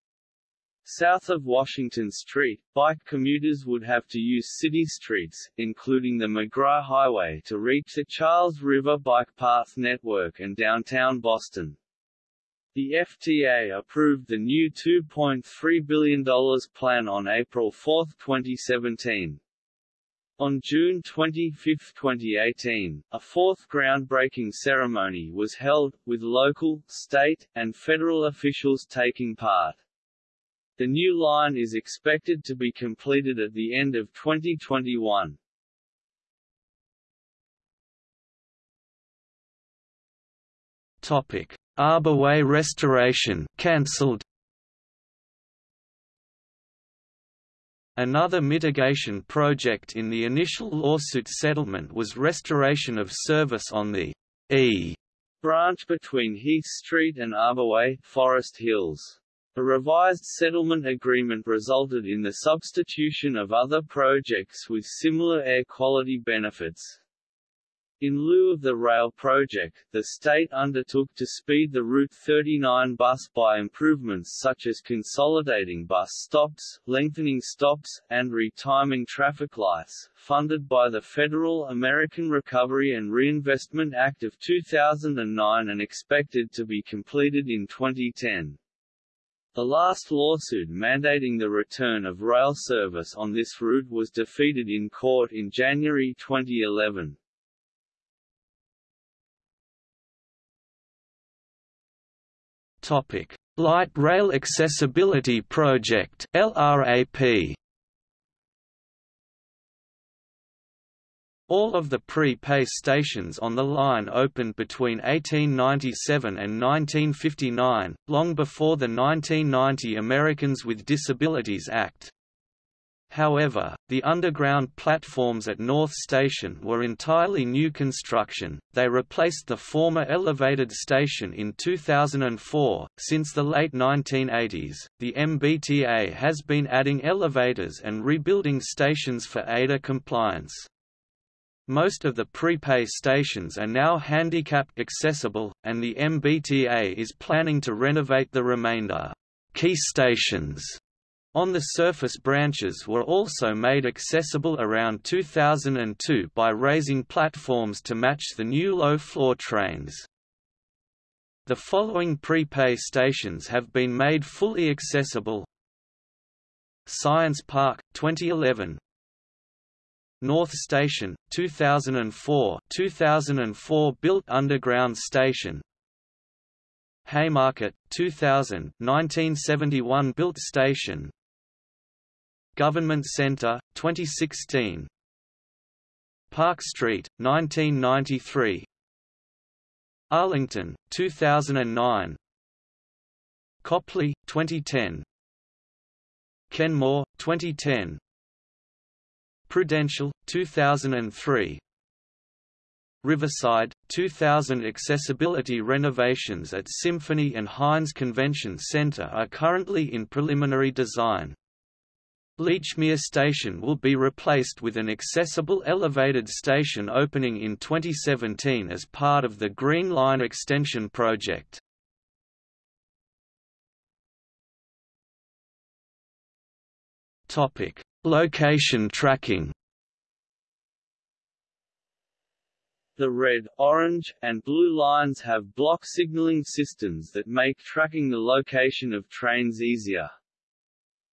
South of Washington Street, bike commuters would have to use city streets, including the McGrath Highway to reach the Charles River Bike Path Network and downtown Boston. The FTA approved the new $2.3 billion plan on April 4, 2017. On June 25, 2018, a fourth groundbreaking ceremony was held, with local, state, and federal officials taking part. The new line is expected to be completed at the end of 2021. Topic: Arborway restoration cancelled. Another mitigation project in the initial lawsuit settlement was restoration of service on the E branch between Heath Street and Arborway, Forest Hills. A revised settlement agreement resulted in the substitution of other projects with similar air quality benefits. In lieu of the rail project, the state undertook to speed the Route 39 bus by improvements such as consolidating bus stops, lengthening stops, and retiming traffic lights, funded by the Federal American Recovery and Reinvestment Act of 2009 and expected to be completed in 2010. The last lawsuit mandating the return of rail service on this route was defeated in court in January 2011. Topic: Light Rail Accessibility Project (LRAP). All of the pre-pay stations on the line opened between 1897 and 1959, long before the 1990 Americans with Disabilities Act. However, the underground platforms at North Station were entirely new construction, they replaced the former elevated station in 2004. Since the late 1980s, the MBTA has been adding elevators and rebuilding stations for ADA compliance. Most of the prepay stations are now handicap accessible, and the MBTA is planning to renovate the remainder. Key stations on the surface branches were also made accessible around 2002 by raising platforms to match the new low-floor trains. The following prepay stations have been made fully accessible Science Park, 2011 North Station, 2004 2004 built underground station. Haymarket, 2000 1971 built station. Government Center, 2016 Park Street, 1993 Arlington, 2009 Copley, 2010 Kenmore, 2010 Prudential, 2003 Riverside, 2000 Accessibility renovations at Symphony and Hynes Convention Center are currently in preliminary design. Lechmere Station will be replaced with an accessible elevated station opening in 2017 as part of the Green Line Extension project. Topic: Location tracking The red, orange, and blue lines have block signaling systems that make tracking the location of trains easier.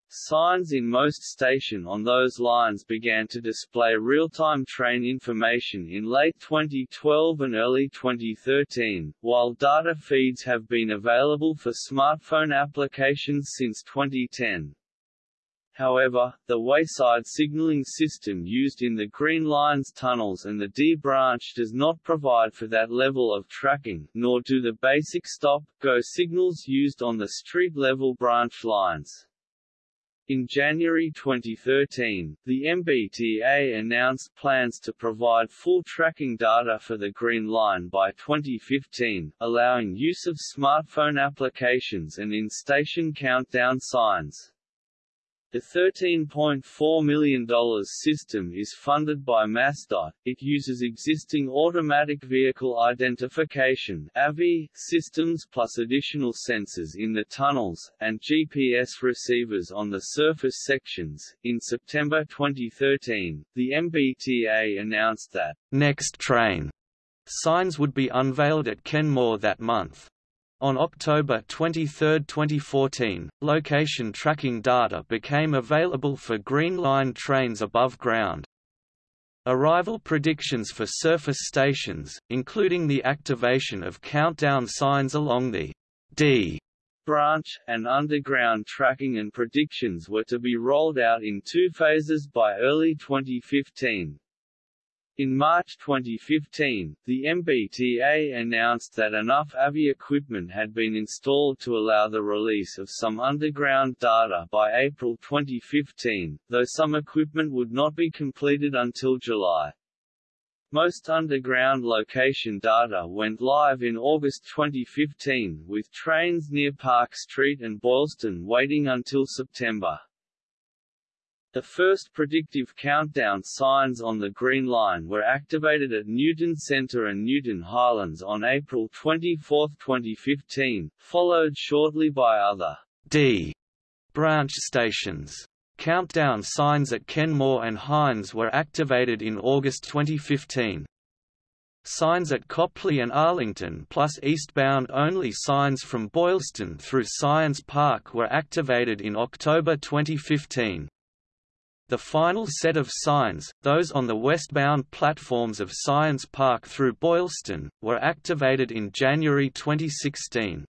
Signs in most station on those lines began to display real-time train information in late 2012 and early 2013, while data feeds have been available for smartphone applications since 2010. However, the wayside signaling system used in the Green Line's tunnels and the D branch does not provide for that level of tracking, nor do the basic stop-go signals used on the street-level branch lines. In January 2013, the MBTA announced plans to provide full tracking data for the Green Line by 2015, allowing use of smartphone applications and in-station countdown signs. The $13.4 million system is funded by MassDOT. It uses existing automatic vehicle identification (AVI) systems plus additional sensors in the tunnels and GPS receivers on the surface sections. In September 2013, the MBTA announced that Next Train signs would be unveiled at Kenmore that month. On October 23, 2014, location tracking data became available for Green Line trains above ground. Arrival predictions for surface stations, including the activation of countdown signs along the D branch, and underground tracking and predictions were to be rolled out in two phases by early 2015. In March 2015, the MBTA announced that enough AVI equipment had been installed to allow the release of some underground data by April 2015, though some equipment would not be completed until July. Most underground location data went live in August 2015, with trains near Park Street and Boylston waiting until September. The first predictive countdown signs on the Green Line were activated at Newton Centre and Newton Highlands on April 24, 2015, followed shortly by other D branch stations. Countdown signs at Kenmore and Hynes were activated in August 2015. Signs at Copley and Arlington plus eastbound only signs from Boylston through Science Park were activated in October 2015. The final set of signs, those on the westbound platforms of Science Park through Boylston, were activated in January 2016.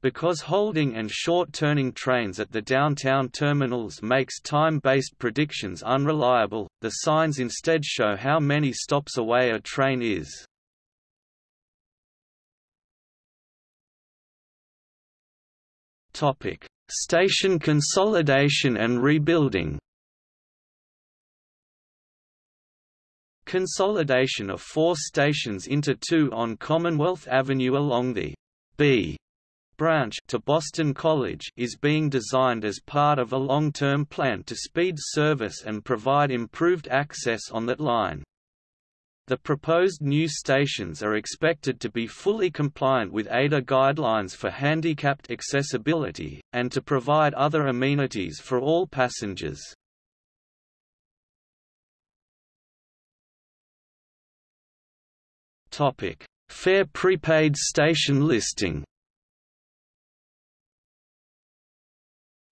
Because holding and short-turning trains at the downtown terminals makes time-based predictions unreliable, the signs instead show how many stops away a train is. Station consolidation and rebuilding Consolidation of four stations into two on Commonwealth Avenue along the B branch to Boston College is being designed as part of a long-term plan to speed service and provide improved access on that line. The proposed new stations are expected to be fully compliant with ADA guidelines for handicapped accessibility, and to provide other amenities for all passengers. Topic: Fare prepaid station listing.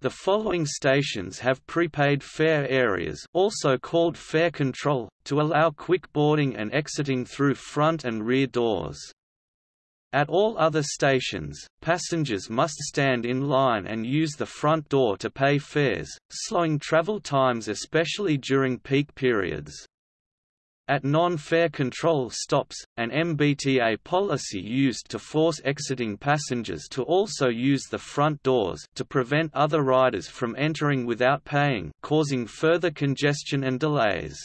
The following stations have prepaid fare areas also called fare control, to allow quick boarding and exiting through front and rear doors. At all other stations, passengers must stand in line and use the front door to pay fares, slowing travel times especially during peak periods. At non-fare control stops, an MBTA policy used to force exiting passengers to also use the front doors to prevent other riders from entering without paying causing further congestion and delays.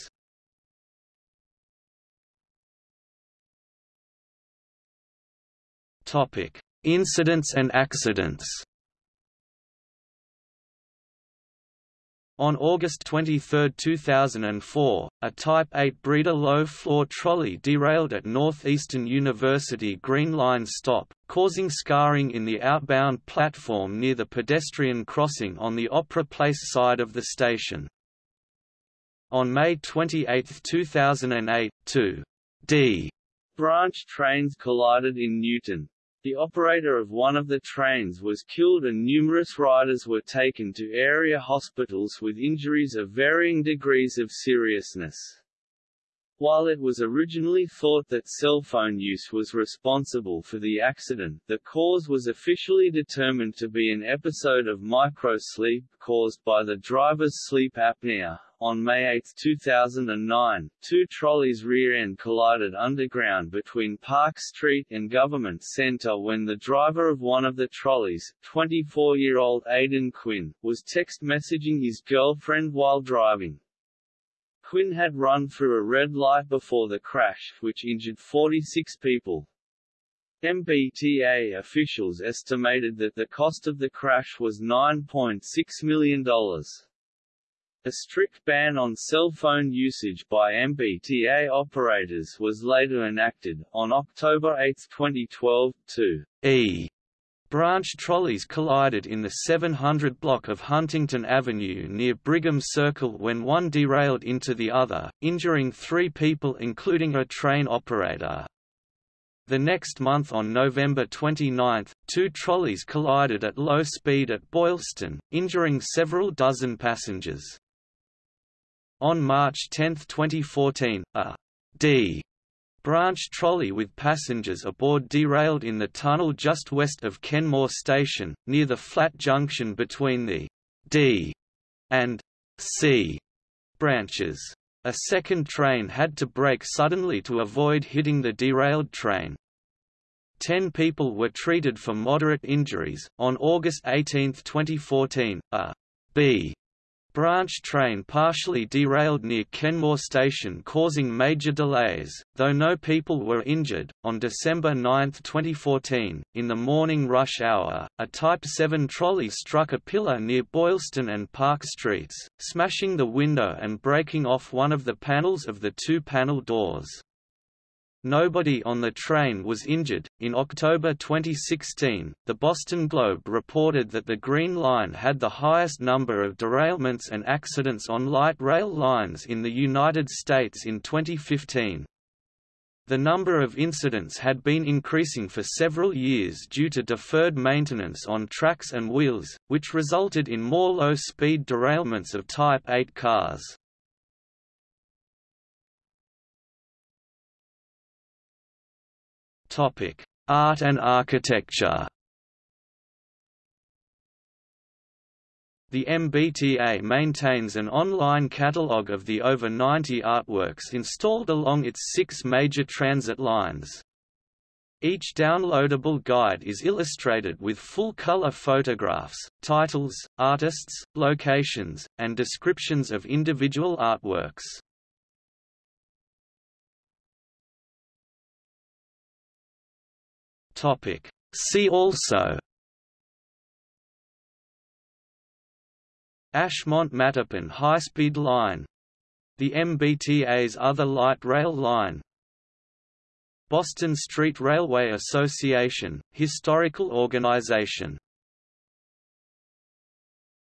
Incidents and accidents On August 23, 2004, a Type 8 Breda low-floor trolley derailed at Northeastern University Green Line stop, causing scarring in the outbound platform near the pedestrian crossing on the Opera Place side of the station. On May 28, 2008, two D branch trains collided in Newton, the operator of one of the trains was killed and numerous riders were taken to area hospitals with injuries of varying degrees of seriousness. While it was originally thought that cell phone use was responsible for the accident, the cause was officially determined to be an episode of microsleep, caused by the driver's sleep apnea. On May 8, 2009, two trolleys rear-end collided underground between Park Street and Government Center when the driver of one of the trolleys, 24-year-old Aidan Quinn, was text messaging his girlfriend while driving. Quinn had run through a red light before the crash, which injured 46 people. MBTA officials estimated that the cost of the crash was $9.6 million. A strict ban on cell phone usage by MBTA operators was later enacted. On October 8, 2012, two E branch trolleys collided in the 700 block of Huntington Avenue near Brigham Circle when one derailed into the other, injuring three people including a train operator. The next month on November 29, two trolleys collided at low speed at Boylston, injuring several dozen passengers. On March 10, 2014, a D branch trolley with passengers aboard derailed in the tunnel just west of Kenmore Station, near the flat junction between the D and C branches. A second train had to brake suddenly to avoid hitting the derailed train. Ten people were treated for moderate injuries. On August 18, 2014, a B branch train partially derailed near Kenmore Station causing major delays, though no people were injured. On December 9, 2014, in the morning rush hour, a Type 7 trolley struck a pillar near Boylston and Park Streets, smashing the window and breaking off one of the panels of the two panel doors. Nobody on the train was injured. In October 2016, the Boston Globe reported that the Green Line had the highest number of derailments and accidents on light rail lines in the United States in 2015. The number of incidents had been increasing for several years due to deferred maintenance on tracks and wheels, which resulted in more low-speed derailments of Type 8 cars. Topic: Art and architecture. The MBTA maintains an online catalogue of the over 90 artworks installed along its six major transit lines. Each downloadable guide is illustrated with full-color photographs, titles, artists, locations, and descriptions of individual artworks. Topic. See also Ashmont-Mattapan high-speed line The MBTA's other light rail line Boston Street Railway Association, historical organization